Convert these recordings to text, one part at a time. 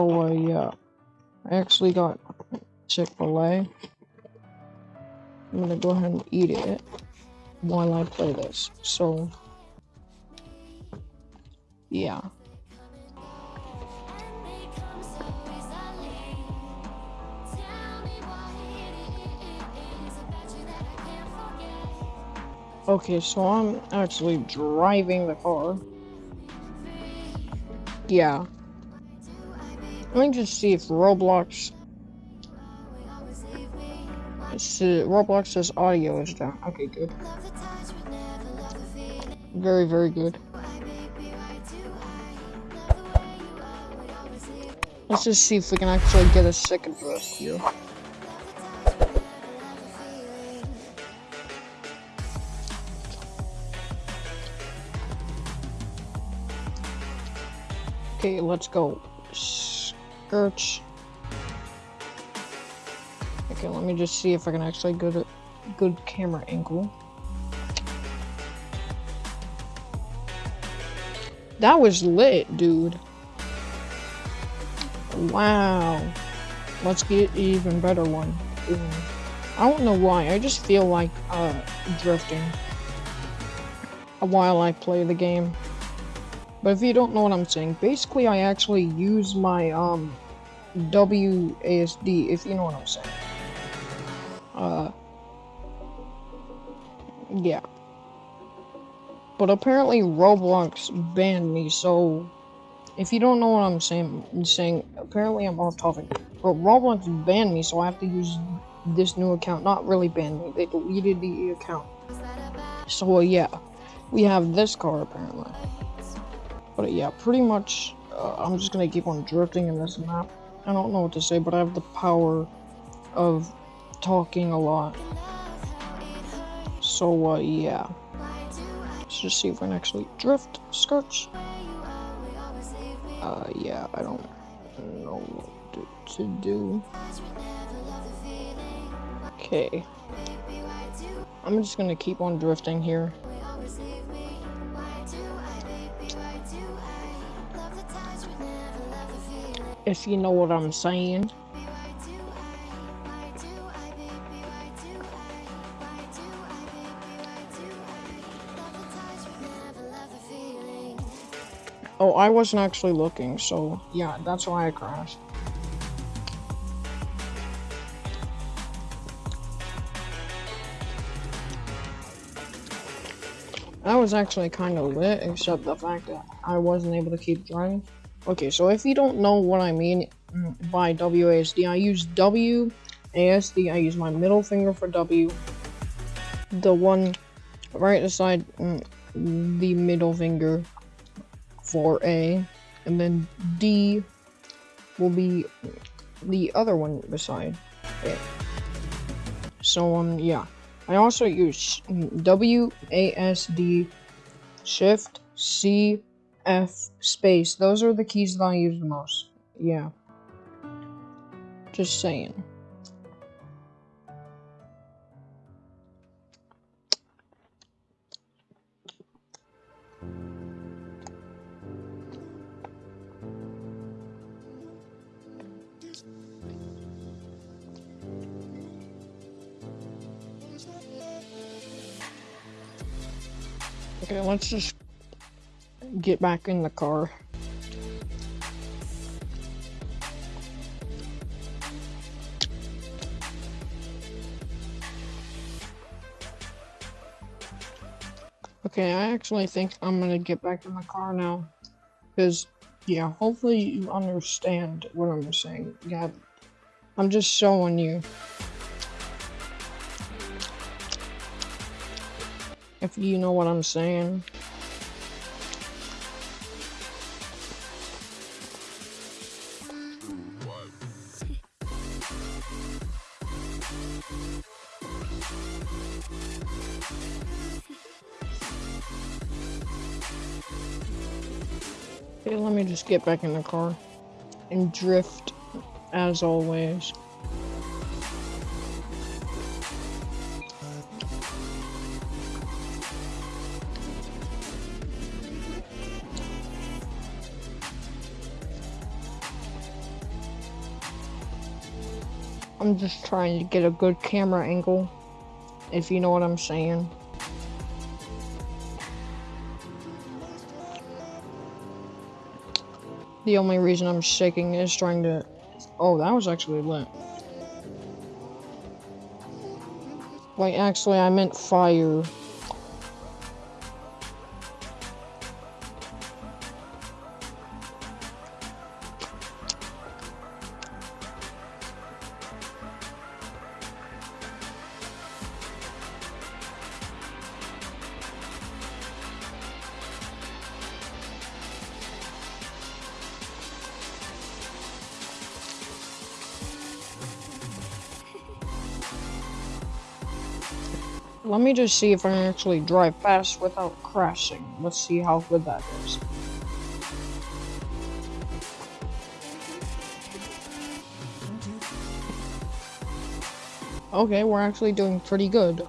So, yeah. I actually got Chick-fil-A. I'm gonna go ahead and eat it while I play this. So, yeah. Okay, so I'm actually driving the car. Yeah. Let me just see if Roblox... Roblox says audio is down. Okay, good. Very, very good. Let's just see if we can actually get a second drift here. Okay, let's go. Okay, let me just see if I can actually get a good camera angle. That was lit, dude. Wow. Let's get even better one. I don't know why, I just feel like uh, drifting while I play the game. But if you don't know what I'm saying, basically I actually use my um WASD, if you know what I'm saying. Uh, yeah. But apparently Roblox banned me, so if you don't know what I'm saying, I'm saying apparently I'm off topic. But Roblox banned me, so I have to use this new account. Not really banned me, they deleted the account. So uh, yeah, we have this car apparently. But yeah, pretty much, uh, I'm just gonna keep on drifting in this map. I don't know what to say, but I have the power of talking a lot. So, uh, yeah. Let's just see if we can actually drift skirts. Uh, yeah, I don't know what to, to do. Okay. I'm just gonna keep on drifting here. If you know what I'm saying. Oh, I wasn't actually looking, so yeah, that's why I crashed. That was actually kind of lit, except the fact that I wasn't able to keep driving. Okay, so if you don't know what I mean by WASD, I use WASD, I use my middle finger for W, the one right beside mm, the middle finger for A, and then D will be the other one beside it. So, um, yeah. I also use WASD, Shift, C, F space. Those are the keys that I use the most. Yeah. Just saying. Okay, let's just get back in the car. Okay, I actually think I'm gonna get back in the car now. Because, yeah, hopefully you understand what I'm saying. Yeah, I'm just showing you. If you know what I'm saying. Let me just get back in the car and drift as always. I'm just trying to get a good camera angle, if you know what I'm saying. The only reason I'm shaking is trying to... Oh, that was actually lit. Like, actually, I meant fire. Let me just see if I can actually drive fast without crashing. Let's see how good that is. Okay, we're actually doing pretty good.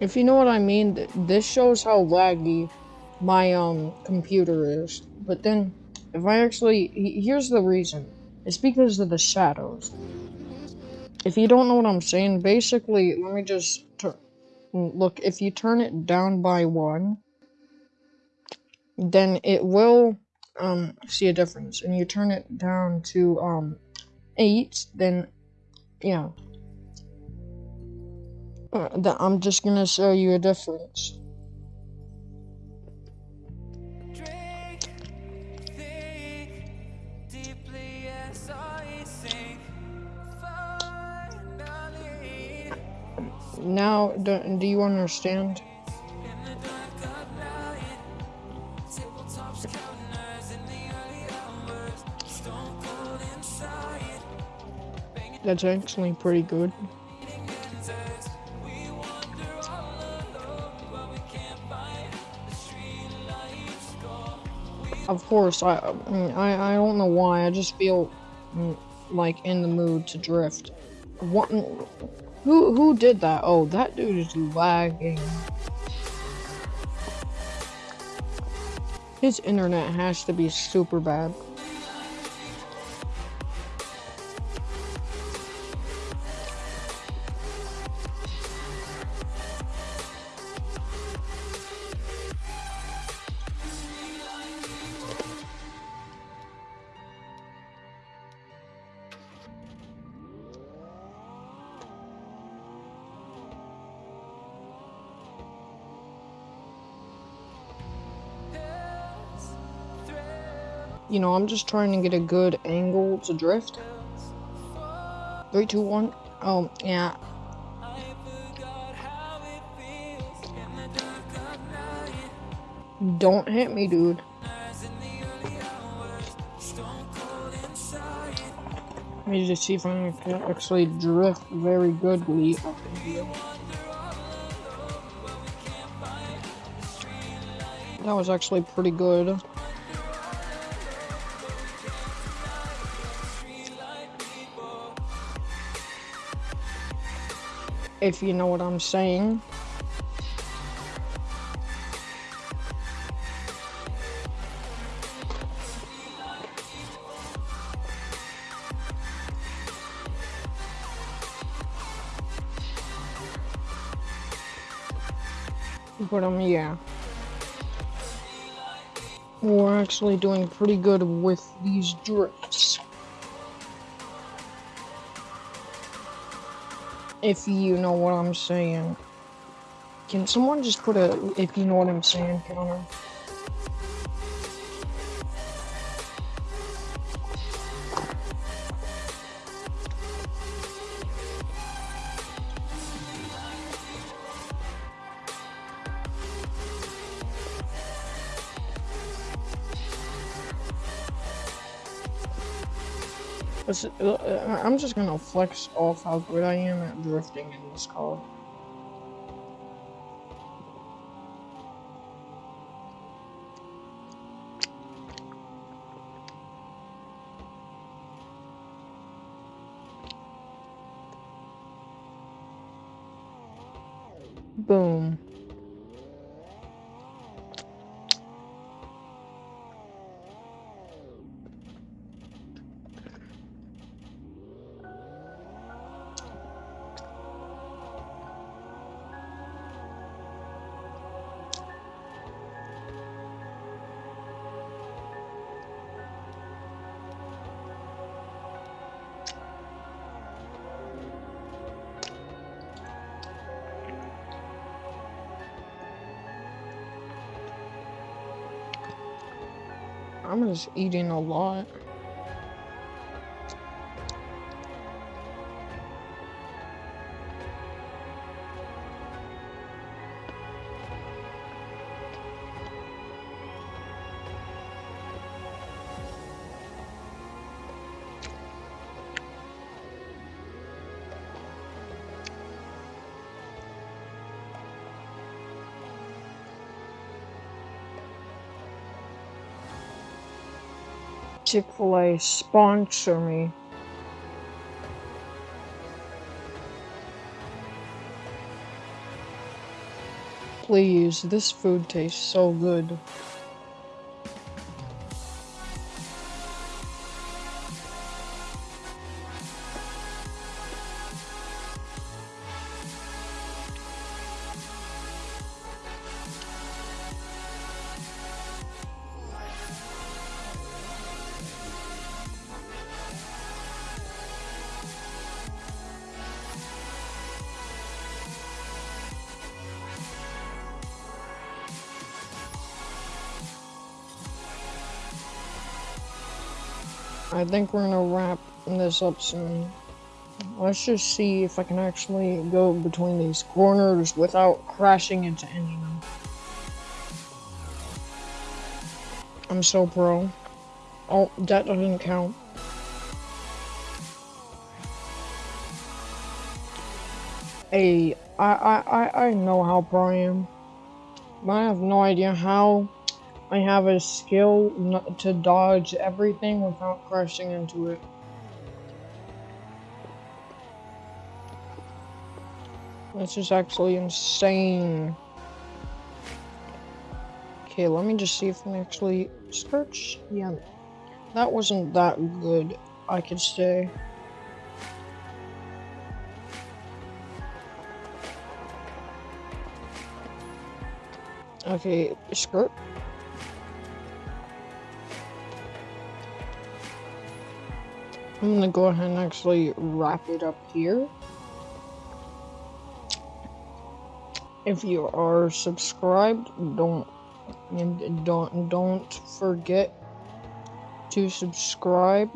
If you know what I mean, th this shows how laggy my um computer is. But then, if I actually, here's the reason. It's because of the shadows. If you don't know what I'm saying, basically, let me just look. If you turn it down by one, then it will um see a difference. And you turn it down to um eight, then yeah. That I'm just gonna show you a difference. Now, do, do you understand? That's actually pretty good. Of course, I, I, I don't know why, I just feel mm, like in the mood to drift. What, who, who did that? Oh, that dude is lagging. His internet has to be super bad. You know, I'm just trying to get a good angle to drift. Three, two, one. Oh, yeah. Don't hit me, dude. Let me just see if I can actually drift very goodly. That was actually pretty good. If you know what I'm saying. But um, yeah. We're actually doing pretty good with these drifts. If you know what I'm saying. Can someone just put a, if you know what I'm saying, counter? Uh, uh, I'm just gonna flex off how good I am at drifting in this car. Boom. I'm just eating a lot. Chick-fil-A sponsor me. Please, this food tastes so good. I think we're gonna wrap this up soon. Let's just see if I can actually go between these corners without crashing into any of them. I'm so pro. Oh, that doesn't count. Hey, I, I, I, I know how pro I am. But I have no idea how I have a skill to dodge everything without crashing into it. This is actually insane. Okay, let me just see if I can actually search. Yeah, that wasn't that good, I could say. Okay, skirt. I'm gonna go ahead and actually wrap it up here. If you are subscribed, don't don't don't forget to subscribe.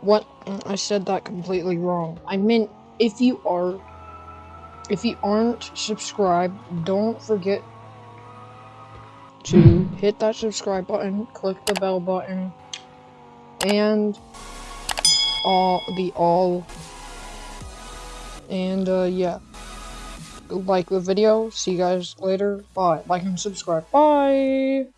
What I said that completely wrong. I meant if you are if you aren't subscribed, don't forget to hit that subscribe button, click the bell button, and all the all. And uh, yeah, like the video. See you guys later. Bye. Like and subscribe. Bye.